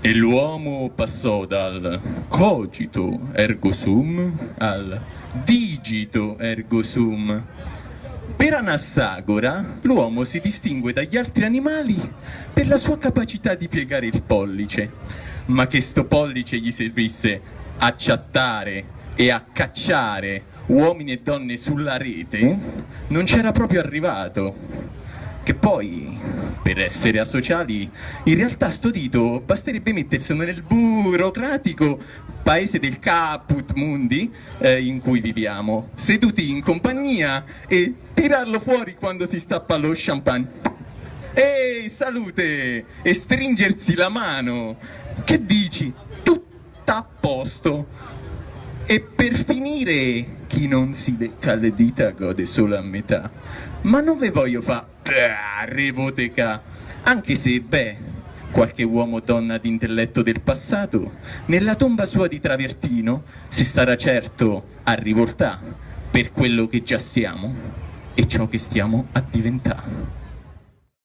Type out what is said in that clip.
E l'uomo passò dal cogito ergo sum al digito ergo sum. Per Anassagora l'uomo si distingue dagli altri animali per la sua capacità di piegare il pollice, ma che sto pollice gli servisse a chattare e a cacciare uomini e donne sulla rete non c'era proprio arrivato. Che poi, per essere asociali, in realtà sto dito basterebbe metterselo nel burocratico paese del caput mundi eh, in cui viviamo, seduti in compagnia e tirarlo fuori quando si stappa lo champagne. Ehi, salute! E stringersi la mano. Che dici? Tutto a posto. E per finire, chi non si lecca le dita gode solo a metà. Ma non ve voglio fa revoteca, anche se, beh, qualche uomo o donna d'intelletto del passato, nella tomba sua di Travertino, si starà certo a rivoltà per quello che già siamo e ciò che stiamo a diventare.